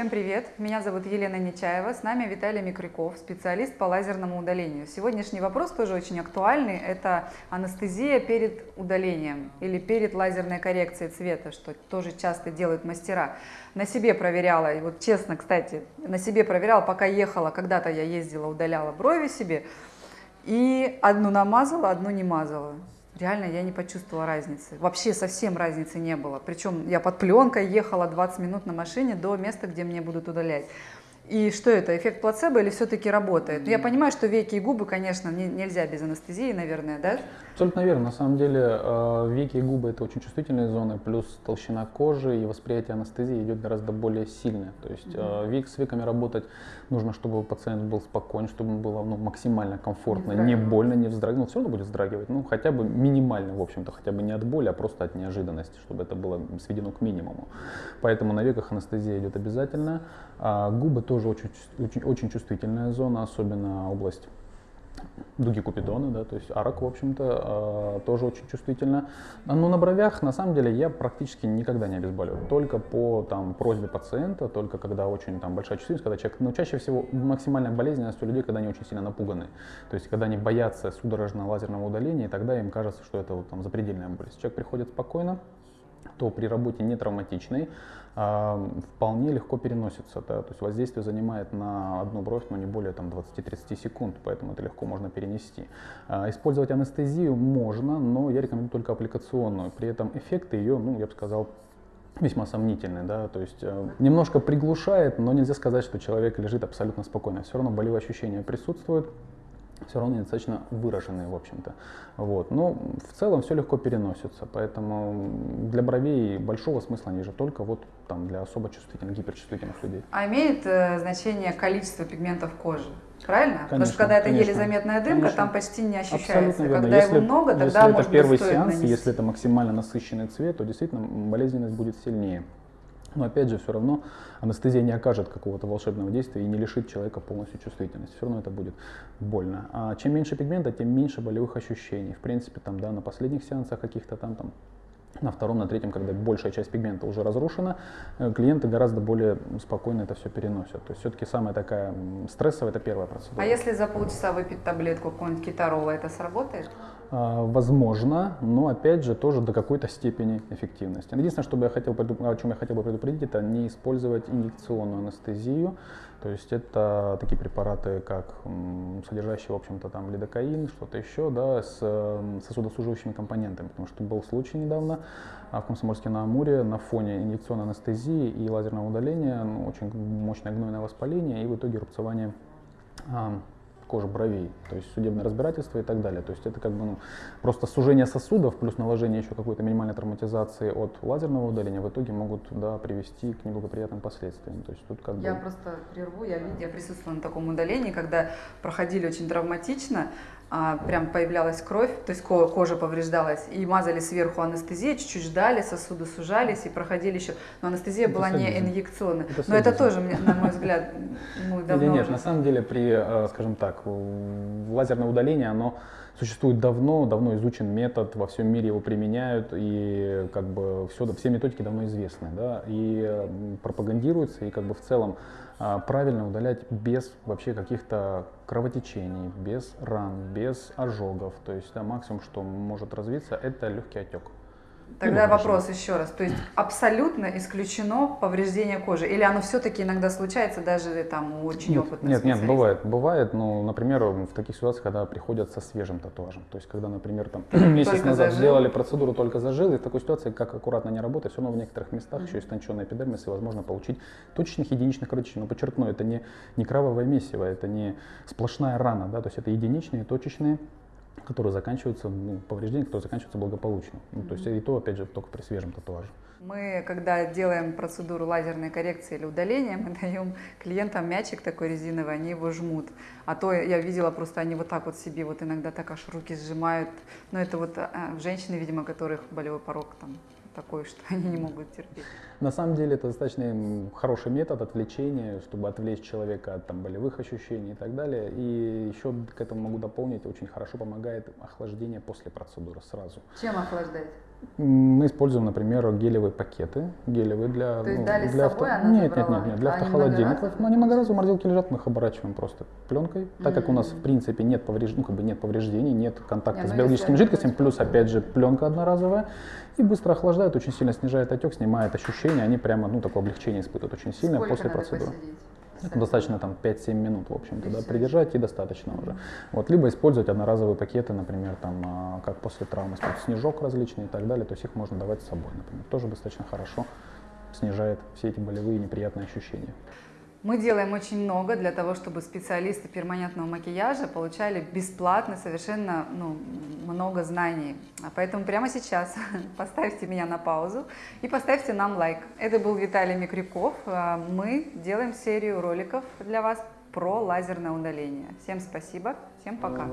Всем привет! Меня зовут Елена Нечаева, с нами Виталий Микрюков, специалист по лазерному удалению. Сегодняшний вопрос тоже очень актуальный, это анестезия перед удалением или перед лазерной коррекцией цвета, что тоже часто делают мастера. На себе проверяла, и вот честно, кстати, на себе проверяла, пока ехала, когда-то я ездила, удаляла брови себе, и одну намазала, одну не мазала реально я не почувствовала разницы. Вообще совсем разницы не было. Причем я под пленкой ехала 20 минут на машине до места, где мне будут удалять. И что это, эффект плацебо или все-таки работает? Ну, я понимаю, что веки и губы, конечно, не, нельзя без анестезии, наверное, да? Абсолютно верно. На самом деле э, веки и губы это очень чувствительные зоны, плюс толщина кожи и восприятие анестезии идет гораздо более сильное. То есть э, век, с веками работать нужно, чтобы пациент был спокоен, чтобы ему было ну, максимально комфортно, не, не больно, не вздрагивал. Все равно будет вздрагивать, ну хотя бы минимально, в общем-то, хотя бы не от боли, а просто от неожиданности, чтобы это было сведено к минимуму. Поэтому на веках анестезия идет обязательно. А губы тоже очень, очень, очень чувствительная зона, особенно область дуги Купидона, да, то есть арок, в общем-то, э, тоже очень чувствительно. Но на бровях, на самом деле, я практически никогда не обезболиваю, только по там, просьбе пациента, только когда очень там, большая чувствительность, когда человек, но чаще всего максимальная болезненность у людей, когда они очень сильно напуганы, то есть когда они боятся судорожного лазерного удаления, и тогда им кажется, что это вот, там, запредельная боль. Если человек приходит спокойно, то при работе не травматичной э, вполне легко переносится. Да? То есть воздействие занимает на одну бровь ну, не более там, 20-30 секунд, поэтому это легко можно перенести. Э, использовать анестезию можно, но я рекомендую только аппликационную. При этом эффекты ее, ну, я бы сказал, весьма сомнительный, да, то есть э, немножко приглушает, но нельзя сказать, что человек лежит абсолютно спокойно. Все равно болевые ощущения присутствуют, все равно достаточно выраженные, в общем-то. Вот. Но в целом все легко переносится, поэтому для бровей большого смысла ниже, только вот там для особо чувствительных, гиперчувствительных людей. А имеет э, значение количество пигментов кожи? Правильно? Конечно, Потому что когда это конечно, еле заметная дымка, конечно. там почти не ощущается. Абсолютно верно. Когда если, его много, тогда если это первый сеанс, нанести. если это максимально насыщенный цвет, то действительно болезненность будет сильнее. Но опять же, все равно анестезия не окажет какого-то волшебного действия и не лишит человека полностью чувствительности. Все равно это будет больно. А чем меньше пигмента, тем меньше болевых ощущений. В принципе, там, да, на последних сеансах каких-то там, там на втором, на третьем, когда большая часть пигмента уже разрушена, э, клиенты гораздо более спокойно это все переносят. То есть все-таки самая такая стрессовая, это первая процедура. А если за полчаса выпить таблетку какого-нибудь китарола, это сработает? А, возможно, но опять же тоже до какой-то степени эффективности. Единственное, что бы я хотел, о чем я хотел бы предупредить, это не использовать инъекционную анестезию. То есть это такие препараты, как содержащие, в общем-то, там лидокаин, что-то еще, да, с сосудосуживающими компонентами. Потому что был случай недавно а, в Комсомольске на Амуре на фоне инъекционной анестезии и лазерного удаления, ну, очень мощное гнойное воспаление и в итоге рубцевание кожи бровей, то есть судебное разбирательство и так далее. То есть это как бы ну, просто сужение сосудов плюс наложение еще какой-то минимальной травматизации от лазерного удаления в итоге могут да, привести к неблагоприятным последствиям. То есть тут как я бы... просто прерву, я, я присутствовала на таком удалении, когда проходили очень травматично, а, прям появлялась кровь, то есть кожа повреждалась, и мазали сверху анестезию, чуть-чуть ждали, сосуды сужались и проходили еще. Но анестезия это была не инъекционная. Это Но это тоже, на мой взгляд, ну, давно Или нет, уже... на самом деле при, э, скажем так, лазерное удаление, оно существует давно, давно изучен метод, во всем мире его применяют, и как бы все, все методики давно известны, да, и пропагандируются, и как бы в целом а, правильно удалять без вообще каких-то кровотечений, без ран, без ожогов. То есть да, максимум, что может развиться, это легкий отек. Тогда вопрос еще раз. То есть абсолютно исключено повреждение кожи? Или оно все-таки иногда случается даже там у очень нет, опытных Нет, нет, бывает. Бывает, ну, например, в таких ситуациях, когда приходят со свежим татуажем. То есть, когда, например, там месяц назад зажил. сделали процедуру только зажил, и в такой ситуации, как аккуратно не работать, все равно в некоторых местах mm-hmm. еще истонченный эпидермис, и возможно получить точечных единичных кровотечений. Но подчеркну, это не, не кровавое месиво, это не сплошная рана, да, то есть это единичные, точечные которые заканчиваются, ну, повреждения, которые заканчиваются благополучно. Ну, то есть и то, опять же, только при свежем татуаже. Мы, когда делаем процедуру лазерной коррекции или удаления, мы даем клиентам мячик такой резиновый, они его жмут. А то я видела просто, они вот так вот себе вот иногда так аж руки сжимают. Но это вот а, женщины, видимо, которых болевой порог там такой, что они не могут терпеть. На самом деле это достаточно хороший метод отвлечения, чтобы отвлечь человека от там, болевых ощущений и так далее. И еще к этому могу дополнить, очень хорошо помогает охлаждение после процедуры сразу. Чем охлаждать? Мы используем, например, гелевые пакеты, гелевые для... То есть ну, дали с для собой, она Нет, нет, нет, нет, для А они автохолодильников. многоразовые? Но они многоразовые, морозилки лежат, мы их оборачиваем просто пленкой. Так как у нас, в принципе, нет, повреж... ну, как бы нет повреждений, нет контакта Не, с ну, биологическими жидкостями, плюс, опять же, пленка одноразовая. И быстро охлаждает, очень сильно снижает отек, снимает ощущения, они прямо, ну, такое облегчение испытывают очень сильно Сколько после процедуры. посидеть? Это достаточно там 5-7 минут, в общем-то, да, придержать и достаточно уже. Вот, либо использовать одноразовые пакеты, например, там, а, как после травмы, снежок различный и так далее, то есть их можно давать с собой, например, тоже достаточно хорошо снижает все эти болевые неприятные ощущения. Мы делаем очень много для того, чтобы специалисты перманентного макияжа получали бесплатно совершенно ну, много знаний. А Поэтому прямо сейчас поставьте меня на паузу и поставьте нам лайк. Это был Виталий Микрюков. А, Мы делаем серию роликов для вас про лазерное удаление. Всем спасибо, всем пока.